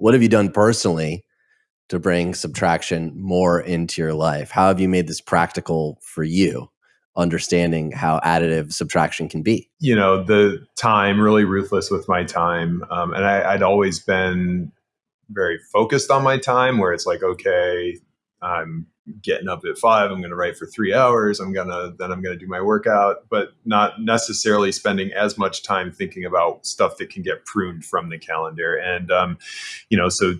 What have you done personally to bring subtraction more into your life? How have you made this practical for you? Understanding how additive subtraction can be. You know, the time, really ruthless with my time. Um, and I, I'd always been very focused on my time where it's like, okay, I'm getting up at five. I'm going to write for three hours. I'm going to, then I'm going to do my workout, but not necessarily spending as much time thinking about stuff that can get pruned from the calendar. And, um, you know, so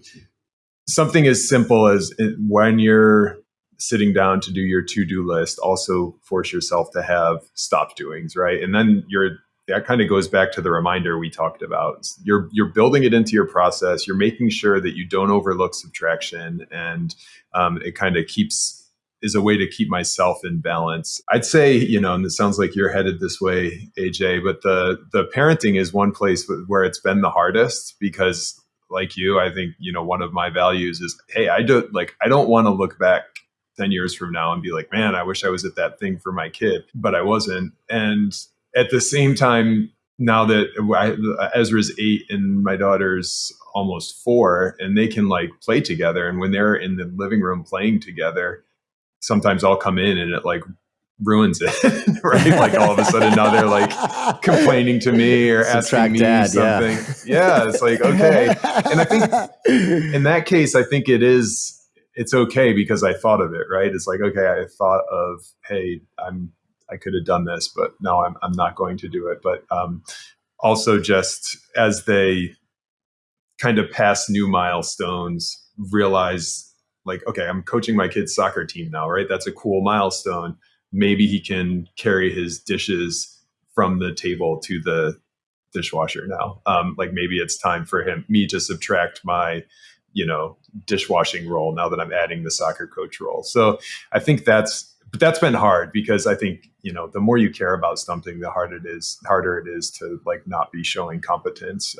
something as simple as when you're sitting down to do your to-do list, also force yourself to have stop doings, right? And then you're that kind of goes back to the reminder we talked about. You're you're building it into your process. You're making sure that you don't overlook subtraction, and um, it kind of keeps is a way to keep myself in balance. I'd say, you know, and it sounds like you're headed this way, AJ, but the the parenting is one place where it's been the hardest because like you, I think, you know, one of my values is, hey, I don't like I don't want to look back 10 years from now and be like, man, I wish I was at that thing for my kid, but I wasn't. And at the same time, now that I, Ezra's eight and my daughter's almost four, and they can like play together. And when they're in the living room playing together, sometimes I'll come in and it like ruins it, right? like all of a sudden now they're like complaining to me or Subtract asking me dad, something. Yeah. yeah, it's like okay. And I think in that case, I think it is it's okay because I thought of it, right? It's like okay, I thought of hey, I'm I could have done this, but no, I'm I'm not going to do it. But um, also just as they kind of pass new milestones, realize like okay, I'm coaching my kid's soccer team now, right? That's a cool milestone maybe he can carry his dishes from the table to the dishwasher now. Um, like maybe it's time for him, me to subtract my, you know, dishwashing role now that I'm adding the soccer coach role. So I think that's, but that's been hard because I think, you know, the more you care about something, the harder it is, harder it is to like not be showing competence.